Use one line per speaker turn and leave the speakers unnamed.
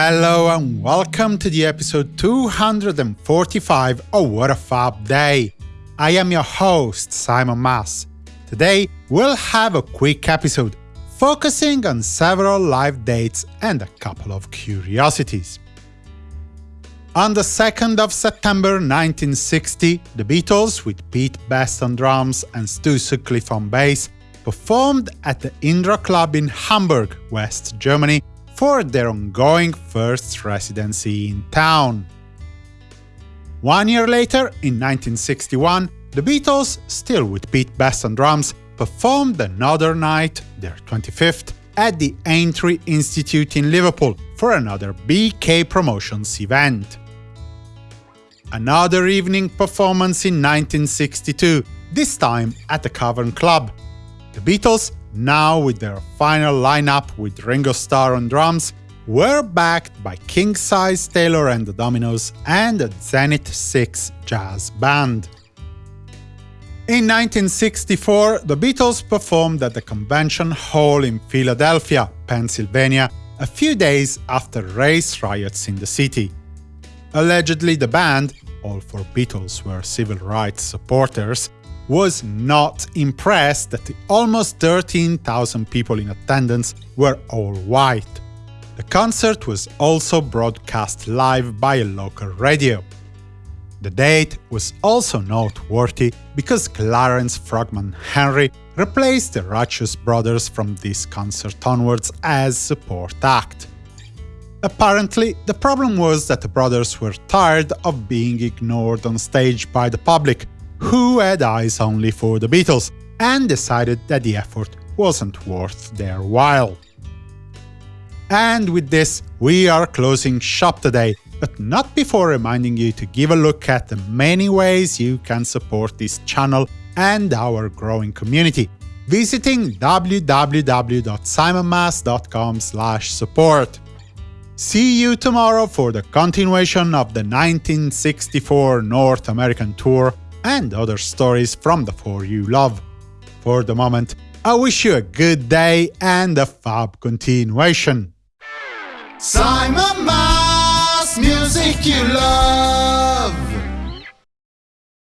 Hello and welcome to the episode 245 of What a Fab Day. I am your host, Simon Mas. Today, we'll have a quick episode focusing on several live dates and a couple of curiosities. On the 2nd of September 1960, the Beatles, with Pete Best on drums and Stu Sutcliffe on bass, performed at the Indra Club in Hamburg, West Germany, for their ongoing first residency in town. One year later, in 1961, the Beatles, still with Pete Best on drums, performed another night, their 25th, at the Aintree Institute in Liverpool for another BK Promotions event. Another evening performance in 1962, this time at the Cavern Club. The Beatles, now with their final lineup with Ringo Starr on drums, were backed by King Size Taylor and the Dominoes and the Zenith 6 Jazz Band. In 1964, the Beatles performed at the Convention Hall in Philadelphia, Pennsylvania, a few days after race riots in the city. Allegedly, the band, all four Beatles were civil rights supporters, was not impressed that the almost 13,000 people in attendance were all white. The concert was also broadcast live by a local radio. The date was also noteworthy because Clarence Frogman Henry replaced the Righteous Brothers from this concert onwards as support act. Apparently, the problem was that the brothers were tired of being ignored on stage by the public, who had eyes only for the Beatles, and decided that the effort wasn't worth their while. And with this, we are closing shop today, but not before reminding you to give a look at the many ways you can support this channel and our growing community, visiting www.simonmas.com support. See you tomorrow for the continuation of the 1964 North American tour and other stories from the four you love. For the moment, I wish you a good day and a fab continuation.
Simon Mas, music you love.